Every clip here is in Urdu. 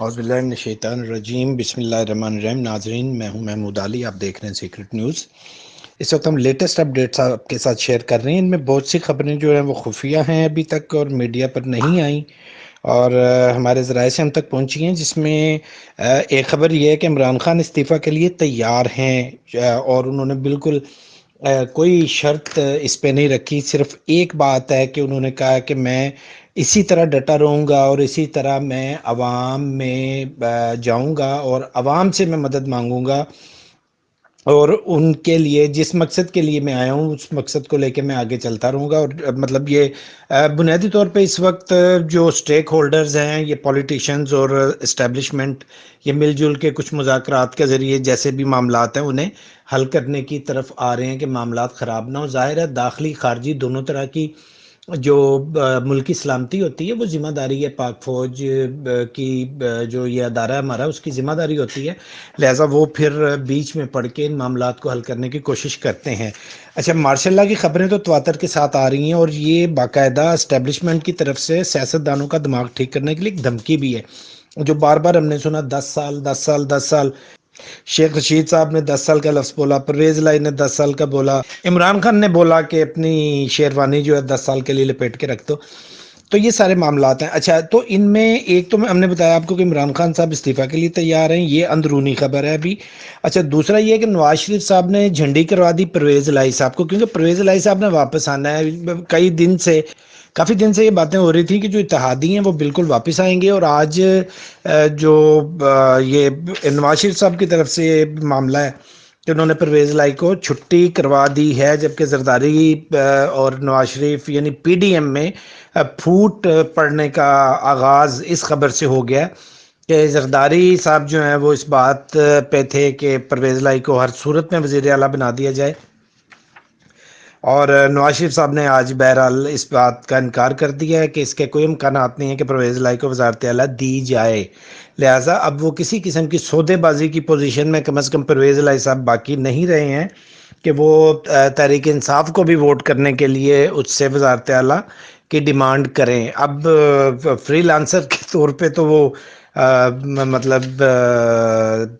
باللہ من الشیطان الرجیم، بسم اللہ الرحمن الرحیم۔ ناظرین، میں ہوں محمود علی، آپ دیکھ رہے ہیں سیکرٹ نیوز اس وقت ہم لیٹسٹ اپڈیٹس آپ کے ساتھ شیئر کر رہے ہیں۔ ان میں بہت سی خبریں جو ہیں وہ خفیہ ہیں ابھی تک اور میڈیا پر نہیں آئیں۔ اور ہمارے ذرائع سے ہم تک پہنچی ہیں، جس میں ایک خبر یہ ہے کہ عمران خان استعفیٰ کے لیے تیار ہیں۔ اور انہوں نے بالکل کوئی شرط اس پہ نہیں رکھی۔ صرف ایک بات ہے کہ انہوں نے کہا کہ میں اسی طرح ڈٹا رہوں گا اور اسی طرح میں عوام میں جاؤں گا اور عوام سے میں مدد مانگوں گا اور ان کے لیے، جس مقصد کے لیے میں آیا ہوں، اس مقصد کو لے کے میں آگے چلتا رہوں گا اور مطلب یہ بنیادی طور پہ اس وقت جو سٹیک ہولڈرز ہیں، یہ پولیٹیشنز اور اسٹیبلشمنٹ، یہ مل جل کے کچھ مذاکرات کے ذریعے جیسے بھی معاملات ہیں، انہیں حل کرنے کی طرف آ رہے ہیں کہ معاملات خراب نہ ہو ظاہر ہے داخلی خارجی دونوں طرح کی جو ملکی سلامتی ہوتی ہے، وہ ذمہ داری ہے پاک فوج کی جو یہ ادارہ ہے ہمارا، اس کی ذمہ داری ہوتی ہے۔ لہٰذا وہ پھر بیچ میں پڑھ کے ان معاملات کو حل کرنے کی کوشش کرتے ہیں۔ اچھا مارشاء اللہ کی خبریں تو تواتر کے ساتھ آ رہی ہیں اور یہ باقاعدہ اسٹیبلشمنٹ کی طرف سے سیاست دانوں کا دماغ ٹھیک کرنے کے لیے ایک دھمکی بھی ہے۔ جو بار بار ہم نے سنا، دس سال دس سال دس سال شیخ رشید صاحب نے دس سال کا لفظ بولا پرویز لائی نے دس سال کا بولا۔ عمران خان نے بولا کہ اپنی شیروانی جو ہے دس سال کے لیے لپیٹ کے رکھ دو۔ تو یہ سارے معاملات ہیں۔ اچھا تو ان میں ایک تو ہم نے بتایا آپ کو کہ عمران خان صاحب استعفیٰ کے لیے تیار ہیں، یہ اندرونی خبر ہے ابھی۔ اچھا دوسرا یہ کہ نواز شریف صاحب نے جھنڈی کروا دی پرویز لائی صاحب کو، کیونکہ پرویز لائی صاحب نے واپس آنا ہے۔ کئی دن سے کافی دن سے یہ باتیں ہو رہی تھیں کہ جو اتحادی ہیں وہ بالکل واپس آئیں گے اور آج جو یہ نواز شریف صاحب کی طرف سے یہ معاملہ ہے کہ انہوں نے پرویز لائی کو چھٹی کروا دی ہے، جبکہ زرداری اور نواز شریف یعنی پی ڈی ایم میں پھوٹ پڑنے کا آغاز اس خبر سے ہو گیا کہ زرداری صاحب جو ہیں وہ اس بات پہ تھے کہ پرویز لائی کو ہر صورت میں وزیر اعلیٰ بنا دیا جائے۔ اور نواز شریف صاحب نے آج بہرحال اس بات کا انکار کر دیا ہے کہ اس کے کوئی امکانات نہیں ہیں کہ پرویز لائی کو وزارت اعلیٰ دی جائے۔ لہٰذا اب وہ کسی قسم کی سودے بازی کی پوزیشن میں کم از کم پرویز لائی صاحب باقی نہیں رہے ہیں کہ وہ تحریک انصاف کو بھی ووٹ کرنے کے لیے اس سے وزارت اعلیٰ کی ڈیمانڈ کریں۔ اب فری لانسر کے طور پہ تو وہ مطلب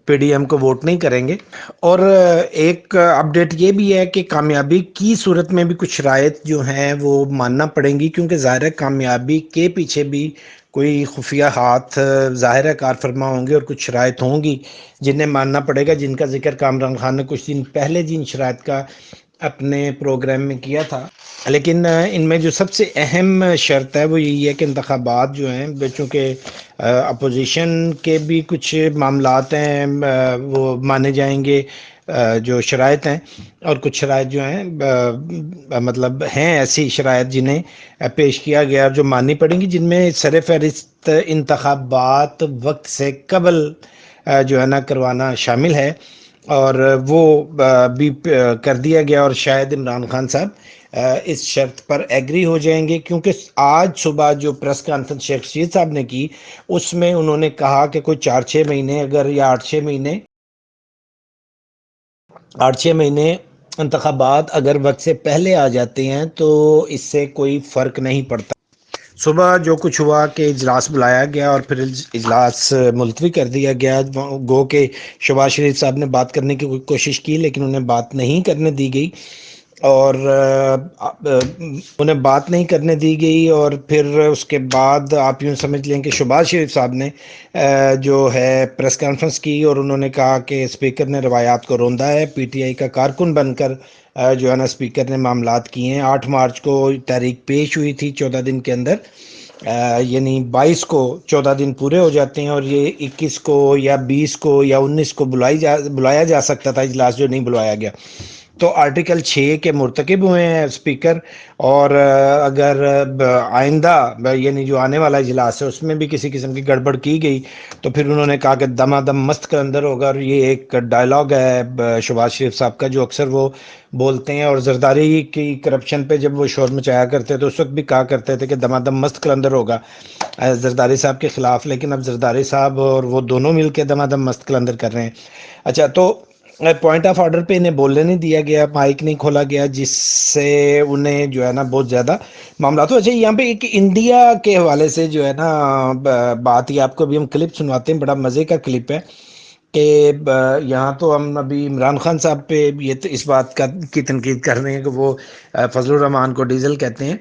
پی ڈی ایم کو ووٹ نہیں کریں گے۔ اور ایک اپڈیٹ یہ بھی ہے کہ کامیابی کی صورت میں بھی کچھ شرائط جو ہیں وہ ماننا پڑیں گی، کیونکہ ظاہر کامیابی کے پیچھے بھی کوئی خفیہ ہاتھ ظاہر کار فرما ہوں گے اور کچھ شرائط ہوں گی، جنہیں ماننا پڑے گا، جن کا ذکر کامران خان نے کچھ دن پہلے جی، جن شرائط کا اپنے پروگرام میں کیا تھا۔ لیکن ان میں جو سب سے اہم شرط ہے، وہ یہی ہے کہ انتخابات جو ہیں، چونکہ اپوزیشن کے بھی کچھ معاملات ہیں وہ مانے جائیں گے جو شرائط ہیں۔ اور کچھ شرائط جو ہیں مطلب ہیں ایسی شرائط جنہیں پیش کیا گیا جو ماننی پڑیں گی، جن میں سر فہرست انتخابات وقت سے قبل جو ہے نا، کروانا شامل ہے۔ اور وہ بھی کر دیا گیا اور شاید عمران خان صاحب اس شرط پر ایگری ہو جائیں گے کیونکہ آج صبح جو پریس کانفرنس شیخ رشید صاحب نے کی، اس میں انہوں نے کہا کہ کوئی چار چھ مہینے اگر، یا آٹھ چھ مہینے، آٹھ چھ مہینے انتخابات اگر وقت سے پہلے آ جاتے ہیں تو اس سے کوئی فرق نہیں پڑتا۔ صبح جو کچھ ہوا کہ اجلاس بلایا گیا اور پھر اجلاس ملتوی کر دیا گیا۔ گو کہ شباز شریف صاحب نے بات کرنے کی کوشش کی لیکن انہیں بات نہیں کرنے دی گئی۔ اور انہیں بات نہیں کرنے دی گئی اور پھر اس کے بعد آپ یوں سمجھ لیں کہ شباز شریف صاحب نے جو ہے پریس کانفرنس کی اور انہوں نے کہا کہ اسپیکر نے روایات کو روندا ہے، پی ٹی آئی کا کارکن بن کر جو ہے نا اسپیکر نے معاملات کیے ہیں۔ آٹھ مارچ کو تحریک پیش ہوئی تھی چودہ دن کے اندر یعنی بائیس کو چودہ دن پورے ہو جاتے ہیں اور یہ اکیس کو یا بیس کو یا انیس کو بلائی جا، بلایا جا سکتا تھا، اجلاس جو نہیں بلایا گیا۔ تو آرٹیکل چھ کے مرتکب ہوئے ہیں اسپیکر اور اگر آئندہ یعنی جو آنے والا اجلاس ہے، اس میں بھی کسی قسم کی گڑبڑ کی گئی، تو پھر انہوں نے کہا کہ دما دم مست کے اندر ہوگا اور یہ ایک ڈائلاگ ہے شباز شریف صاحب کا، جو اکثر وہ بولتے ہیں اور زرداری کی کرپشن پہ جب وہ شور مچایا کرتے تو اس وقت بھی کہا کرتے تھے کہ دما دم مست کے اندر ہوگا زرداری صاحب کے خلاف، لیکن اب زرداری صاحب اور وہ دونوں مل کے دما دم مست کے اندر کر رہے ہیں۔ اچھا تو پوائنٹ آف آرڈر پہ انہیں بولنے نہیں دیا گیا مائک نہیں کھولا گیا، جس سے انہیں جو ہے نا بہت زیادہ معاملات اچھا یہاں پہ ایک انڈیا کے حوالے سے جو ہے نا بات یہ آپ کو ابھی ہم کلپ سنواتے ہیں، بڑا مزے کا کلپ ہے کہ یہاں تو ہم ابھی عمران خان صاحب پہ یہ اس بات کا کی تنقید کر رہے ہیں کہ وہ فضل الرحمان کو ڈیزل کہتے ہیں۔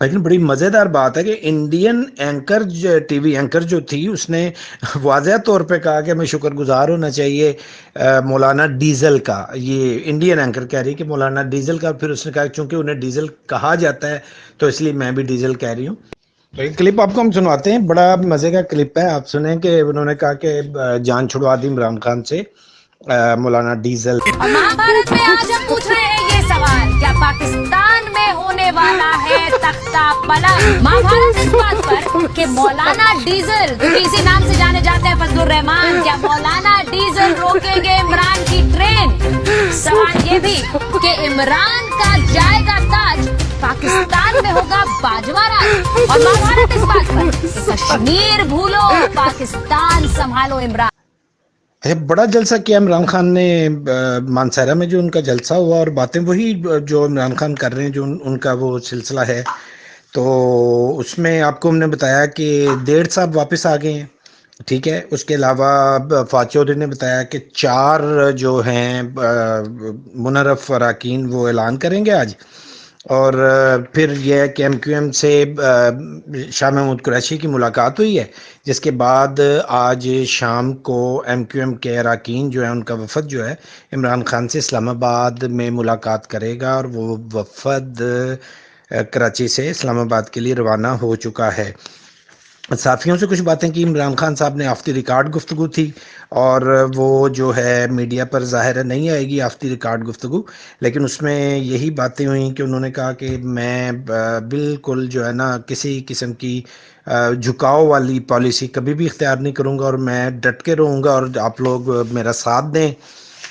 لیکن بڑی مزیدار بات ہے کہ Indian anchor T V anchor جو تھی، اس نے واضح طور پہ کہا کہ ہمیں شکر گزار ہونا چاہیے مولانا ڈیزل کا۔ یہ انڈین اینکر کہہ رہی کہ مولانا ڈیزل کا، پھر اس نے کہا چونکہ انہیں ڈیزل کہا جاتا ہے، تو اس لیے میں بھی ڈیزل کہہ رہی ہوں۔ تو یہ کلپ آپ کو ہم سنواتے ہیں۔ بڑا مزے کا کلپ ہے۔ آپ سنیں کہ انہوں نے کہا کہ جان چھڑوا دی عمران خان سے مولانا ڈیزل۔ آج ہم پوچھ رہے ہیں یہ سوال، کیا پاکستان والا ہے تختہ پلٹ مہابھارت اس بات پر کہ مولانا ڈیزل کسی نام سے جانے جاتے ہیں فضل الرحمان کیا مولانا ڈیزل روکیں گے عمران کی ٹرین سوال یہ بھی کہ عمران کا جائے گا تاج پاکستان میں ہوگا باجوہ راج اور مہابھارت اس بات پر کشمیر بھولو پاکستان سنبھالو عمران اچھا بڑا جلسہ کیا عمران خان نے مانسہرہ میں جو ان کا جلسہ ہوا اور باتیں وہی جو عمران خان کر رہے ہیں، جو ان کا وہ سلسلہ ہے، تو اس میں آپ کو ہم نے بتایا کہ ڈیڑھ صاحب واپس آ گئے ہیں، ٹھیک ہے؟ اس کے علاوہ فاچوری نے بتایا کہ چار جو ہیں منرف اراکین وہ اعلان کریں گے آج۔ اور پھر یہ کہ ایم کیو ایم سے شاہ محمود قریشی کی ملاقات ہوئی ہے، جس کے بعد آج شام کو ایم کیو ایم کے اراکین جو ہے ان کا وفد جو ہے، عمران خان سے اسلام آباد میں ملاقات کرے گا اور وہ وفد کراچی سے اسلام آباد کے لیے روانہ ہو چکا ہے۔ صحافیوں سے کچھ باتیں کی۔ عمران خان صاحب نے آفتی ریکارڈ گفتگو تھی اور وہ جو ہے میڈیا پر ظاہر نہیں آئے گی آفتی ریکارڈ گفتگو، لیکن اس میں یہی باتیں ہوئیں کہ انہوں نے کہا کہ میں بالکل جو ہے نا کسی قسم کی جھکاؤ والی پالیسی کبھی بھی اختیار نہیں کروں گا اور میں ڈٹ کے رہوں گا اور آپ لوگ میرا ساتھ دیں،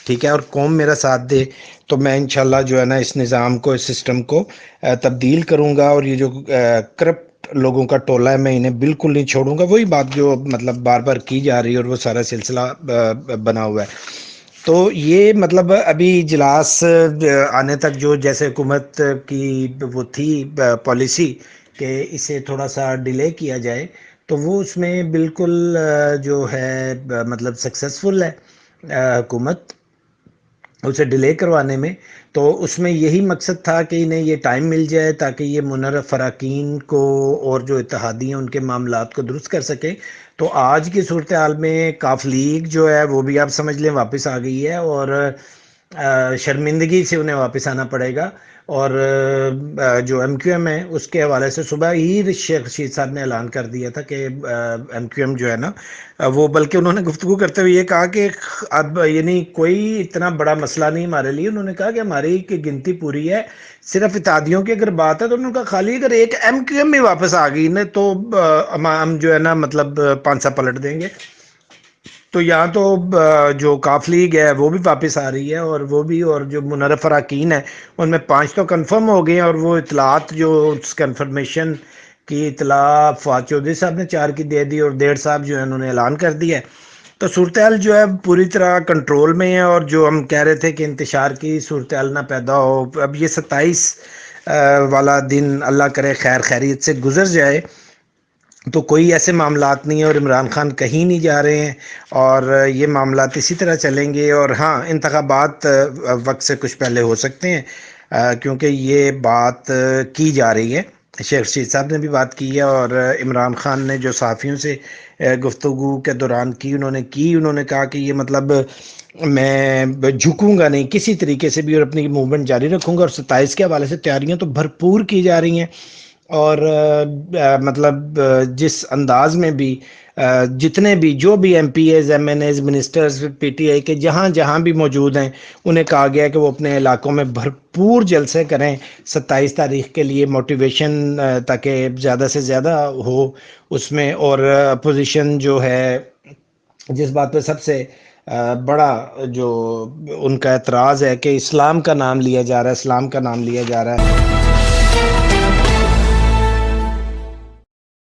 ٹھیک ہے، اور قوم میرا ساتھ دے۔ تو میں انشاءاللہ جو ہے نا اس نظام کو، اس سسٹم کو تبدیل کروں گا اور یہ جو کرپٹ لوگوں کا ٹولہ ہے، میں انہیں بالکل نہیں چھوڑوں گا۔ وہی بات جو مطلب بار بار کی جا رہی ہے اور وہ سارا سلسلہ بنا ہوا ہے۔ تو یہ مطلب ابھی اجلاس آنے تک جو جیسے حکومت کی وہ تھی پالیسی کہ اسے تھوڑا سا ڈیلے کیا جائے، تو وہ اس میں بالکل جو ہے مطلب سکسیسفل ہے حکومت۔ اسے ڈیلے کروانے میں، تو اس میں یہی مقصد تھا کہ انہیں یہ ٹائم مل جائے تاکہ یہ منرف فراکین کو اور جو اتحادی ہیں ان کے معاملات کو درست کر سکیں۔ تو آج کی صورتحال میں کاف لیگ جو ہے وہ بھی آپ سمجھ لیں، واپس آ گئی ہے اور شرمندگی سے انہیں واپس آنا پڑے گا اور جو ایم کیو ایم ہے، اس کے حوالے سے صبح ہی شیخ رشید صاحب نے اعلان کر دیا تھا کہ ایم کیو ایم جو ہے نا، وہ بلکہ انہوں نے گفتگو کرتے ہوئے یہ کہا کہ اب یعنی کوئی اتنا بڑا مسئلہ نہیں ہمارے لیے، انہوں نے کہا کہ ہماری کی گنتی پوری ہے، صرف اتحادیوں کی اگر بات ہے تو انہوں نے کہا خالی اگر ایک ایم کیو ایم بھی واپس آ گئی نا تو ہم جو ہے نا مطلب پانچ پلٹ دیں گے۔ تو یہاں تو جو کاف لیگ ہے وہ بھی واپس آ رہی ہے اور وہ بھی اور جو منرف اراکین ہے ان میں پانچ تو کنفرم ہو گئے ہیں اور وہ اطلاعات جو اس کنفرمیشن کی اطلاع فواد چودھری صاحب نے چار کی دے دی اور ڈیڑھ صاحب جو ہے انہوں نے اعلان کر دیا ہے۔ تو صورتحال جو ہے پوری طرح کنٹرول میں ہے اور جو ہم کہہ رہے تھے کہ انتشار کی صورتحال نہ پیدا ہو، اب یہ ستائیس والا دن اللہ کرے خیر خیریت سے گزر جائے۔ تو کوئی ایسے معاملات نہیں ہیں اور عمران خان کہیں نہیں جا رہے ہیں اور یہ معاملات اسی طرح چلیں گے اور ہاں انتخابات وقت سے کچھ پہلے ہو سکتے ہیں کیونکہ یہ بات کی جا رہی ہے۔ شیخ رشید صاحب نے بھی بات کی ہے اور عمران خان نے جو صحافیوں سے گفتگو کے دوران کی انہوں نے کی، انہوں نے کہا کہ یہ مطلب میں جھکوں گا نہیں، کسی طریقے سے بھی اور اپنی موومنٹ جاری رکھوں گا اور ستائیس کے حوالے سے تیاریاں تو بھرپور کی جا رہی ہیں۔ اور مطلب جس انداز میں بھی جتنے بھی جو بھی M P As, M N As ministers, P T I کے جہاں جہاں بھی موجود ہیں، انہیں کہا گیا کہ وہ اپنے علاقوں میں بھرپور جلسے کریں، ستائیس تاریخ کے لیے موٹیویشن تاکہ زیادہ سے زیادہ ہو اس میں۔ اور اپوزیشن جو ہے، جس بات پہ سب سے بڑا جو ان کا اعتراض ہے کہ اسلام کا نام لیا جا رہا ہے، اسلام کا نام لیا جا رہا ہے۔